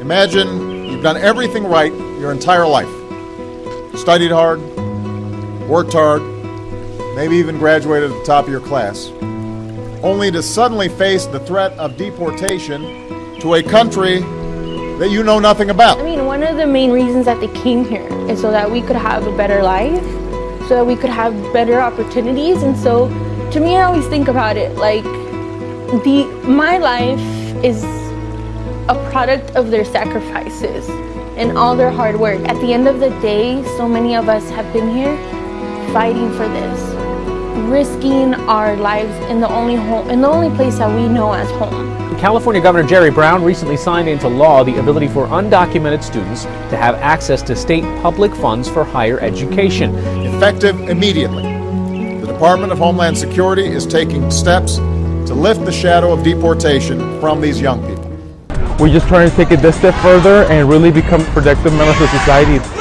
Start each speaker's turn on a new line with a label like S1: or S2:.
S1: Imagine you've done everything right your entire life. Studied hard, worked hard, maybe even graduated at the top of your class, only to suddenly face the threat of deportation to a country that you know nothing about.
S2: I mean, one of the main reasons that they came here is so that we could have a better life, so that we could have better opportunities. And so, to me, I always think about it like the my life is a product of their sacrifices and all their hard work. At the end of the day, so many of us have been here fighting for this, risking our lives in the only home, in the only place that we know as home.
S3: California Governor Jerry Brown recently signed into law the ability for undocumented students to have access to state public funds for higher education.
S1: Effective immediately, the Department of Homeland Security is taking steps to lift the shadow of deportation from these young people.
S4: We're just trying to take it this step further and really become productive members of society.